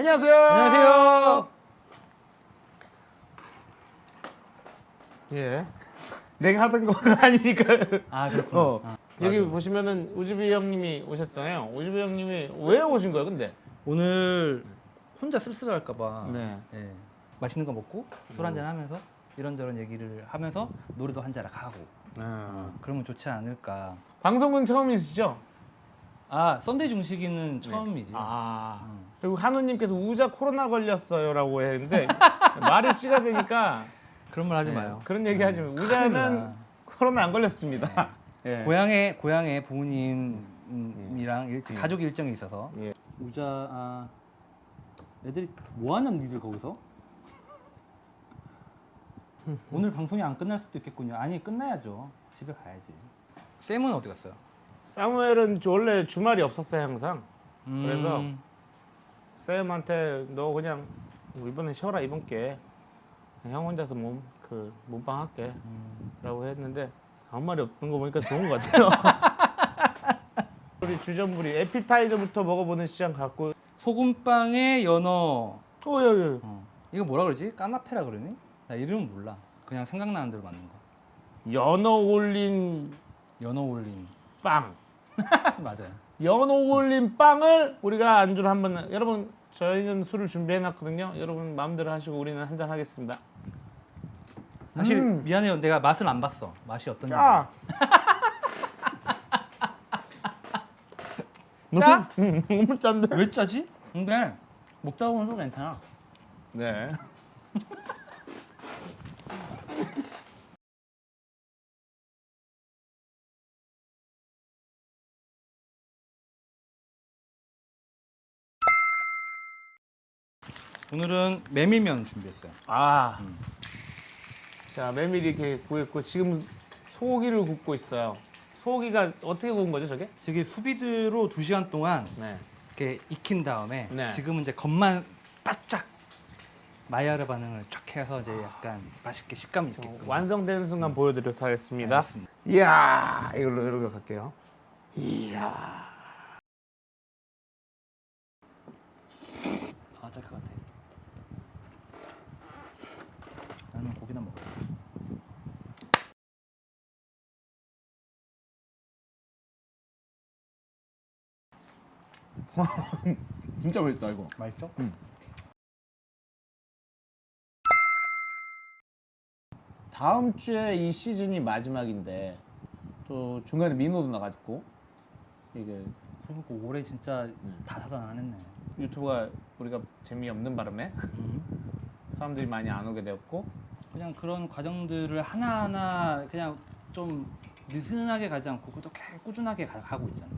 안녕하세요. 안녕하세요. 예. 내가 하던 거가 아니니까. 아 그렇구나. 어. 아, 여기 맞아. 보시면은 우즈비 형님이 오셨잖아요. 우즈비 형님이 왜 오신 거예요, 근데? 오늘 혼자 쓸쓸할까 봐 네. 예, 맛있는 거 먹고 술 한잔 하면서 이런저런 얘기를 하면서 노래도 한 자락 하고 어, 그러면 좋지 않을까. 방송은 처음이시죠? 아 Sunday 중식이는 처음이지. 아. 음. 그리고 한우님께서 우자 코로나 걸렸어요 라고 했는데 말이 씨가 되니까 그런 말 하지 네, 마요. 그런 얘기 하지 마요. 우자는 나. 코로나 안 걸렸습니다. 예. 고향에 고향에 부모님이랑 일, 예. 가족 일정이 있어서 예. 우자 아, 애들이 뭐 하냐 니들 거기서? 오늘 방송이 안 끝날 수도 있겠군요. 아니 끝나야죠. 집에 가야지. 쌤은 어디 갔어요? 사무엘은 원래 주말이 없었어요 항상. 음, 그래서 쌤한테 너 그냥 뭐 이번엔 쉬어라 이번 게. 형 혼자서 몸 그 몸빵 할게. 음, 라고 했는데 아무 말이 없는 거 보니까 좋은 것 같아요. 우리 주전부리 에피타이저부터 먹어보는 시장 갖고 소금빵에 연어. 어 여기 어. 이거 뭐라 그러지? 까나페라 그러니? 나 이름은 몰라. 그냥 생각나는 대로 만든 거. 연어 올린 연어 올린. 빵. 맞아요. 연어 올린 빵을 우리가 안주로 한번 여러분 저희는 술을 준비해 놨거든요. 여러분 마음대로 하시고 우리는 한잔 하겠습니다. 사실 음. 미안해요. 내가 맛을 안 봤어. 맛이 어떤지. 짜. 짜? 음, 너무 짠데. 왜 짜지? 근데 먹다 보면 또 괜찮아. 네. 오늘은 메밀면 준비했어요. 아. 음. 자, 메밀이 이렇게 구했고 지금 소고기를 굽고 있어요. 소고기가 어떻게 구운 거죠, 저게? 저기 수비드로 2시간 동안 네. 이렇게 익힌 다음에 네. 지금은 이제 겉만 바짝 마이야르 반응을 쫙 해서 이제 약간 맛있게 식감이 저 있게끔 완성되는 순간 보여드리도록 하겠습니다. 알겠습니다. 이야, 이걸로 이렇게 갈게요. 이야. 아, 짤 것 같아. 나는 고기나 먹어. 진짜 맛있다 이거. 맛있어? 다음 주에 이 시즌이 마지막인데 또 중간에 민호도 나가지고 이게 그러니까 올해 진짜 음. 다사다난 안 했네. 유튜브가 우리가 재미없는 바람에 음. 사람들이 많이 안 오게 되었고 그냥 그런 과정들을 하나하나 그냥 좀 느슨하게 가지 않고 그래도 꽤 꾸준하게 가, 가고 있잖아.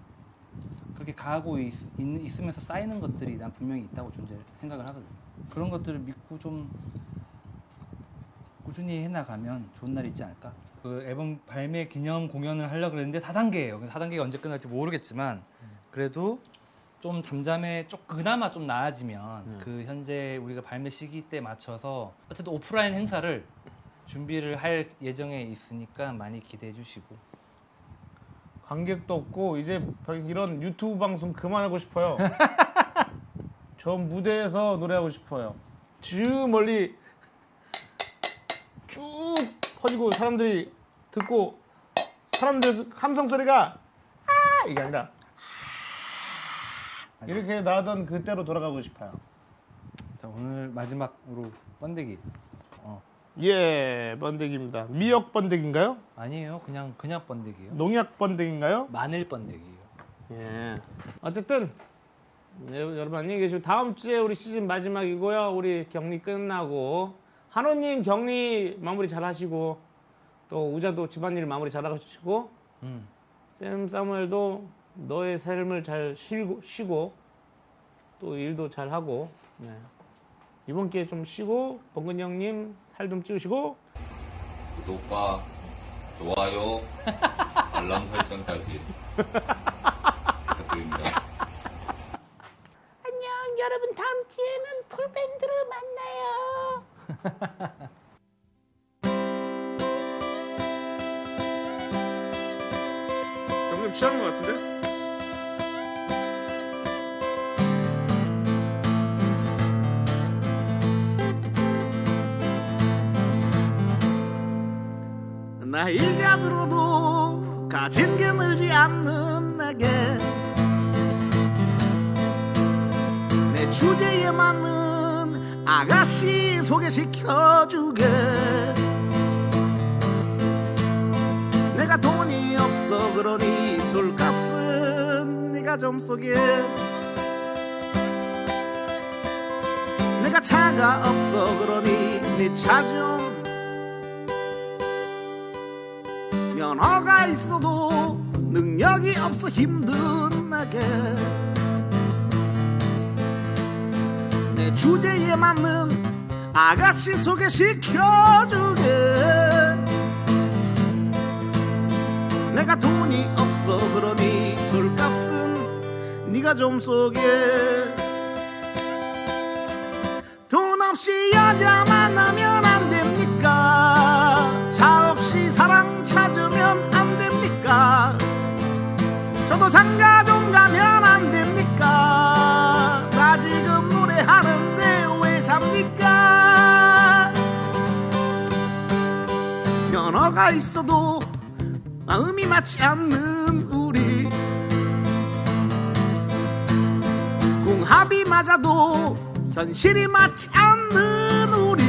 그렇게 가고 있, 있, 으면서 쌓이는 것들이 난 분명히 있다고 존재 생각을 하거든. 그런 것들을 믿고 좀 꾸준히 해나가면 좋은 날이 있지 않을까? 그 앨범 발매 기념 공연을 하려고 그랬는데 4단계예요. 4단계가 언제 끝날지 모르겠지만 그래도 좀 잠잠해 좀 그나마 좀 나아지면 음. 그 현재 우리가 발매 시기 때 맞춰서 어쨌든 오프라인 행사를 준비를 할 예정에 있으니까 많이 기대해 주시고 관객도 없고 이제 이런 유튜브 방송 그만하고 싶어요. 저 무대에서 노래하고 싶어요. 쭉 멀리 쭉 퍼지고 사람들이 듣고 사람들 함성 소리가 아 이게 아니라 아, 이렇게 나던 그때로 돌아가고 싶어요. 자 오늘 마지막으로 번데기 어 예, 번데기입니다. 미역 번데기인가요? 아니에요 그냥 그냥 번데기예요 농약 번데기인가요? 마늘 번데기예요 예. 어쨌든 네, 여러분 안녕히 계시고 다음 주에 우리 시즌 마지막이고요. 우리 격리 끝나고 한호님 격리 마무리 잘 하시고 또 우자도 집안일 마무리 잘 하시고 음. 샘 사무엘도 너의 삶을 잘 쉬고, 쉬고 또 일도 잘 하고 네. 이번 기회에 좀 쉬고 범근 형님 살 좀 찌우시고 구독과 좋아요, 알람 설정까지 부탁드립니다. 안녕 여러분 다음 주에는 풀밴드로 만나요. 점점 취하는 것 같은데? 나이가 들어도 가진 게 늘지 않는 내게. 내 주제에 맞는 아가씨 소개시켜주게. 내가 돈이 없어 그러니 술값은 네가 좀 쏘게. 내가 차가 없어 그러니 네 차좀 면허가 있어도 능력이 없어 힘든 나게. 내 주제에 맞는 아가씨 소개시켜주게. 내가 돈이 없어 그러니 술값은 네가 좀 쏘게. 돈 없이 여자 만나면 면허가 있어도 마음이 맞지 않는 우리. 궁합이 맞아도 현실이 맞지 않는 우리.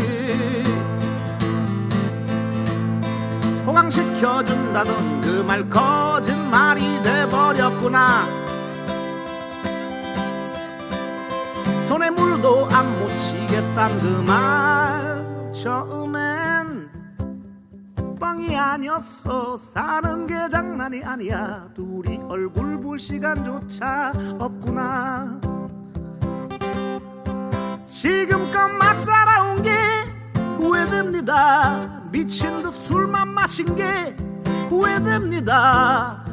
호강시켜준다던 그 말 거짓말이 돼버렸구나. 손에 물도 안 묻히겠단 그 말 처음엔 아니었어. 사는 게 장난이 아니야. 둘이 얼굴 볼 시간조차 없구나. 지금껏 막 살아온 게 후회됩니다. 미친 듯 술만 마신 게 후회됩니다.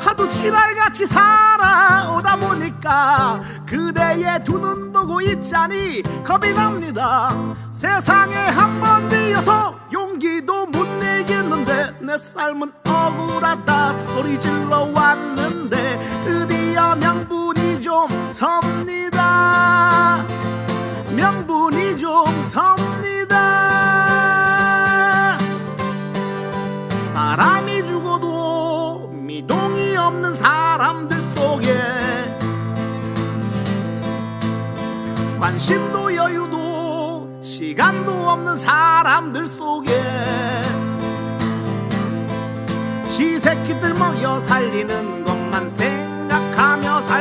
하도 지랄같이 살아오다 보니까 그대의 두 눈 보고 있자니 겁이 납니다. 세상에 한번 뒤어서 용기도 못 내겠는데 내 삶은 억울하다 소리 질러 왔는데 드디어 명분이 좀 섭니다. 명분이 좀 섭니다. 사람이 죽어도 미동이 없는 사람들 속에 관심도 시간도 없는 사람들 속에. 지 새끼들 먹여 살리는 것만 생각하며 있구나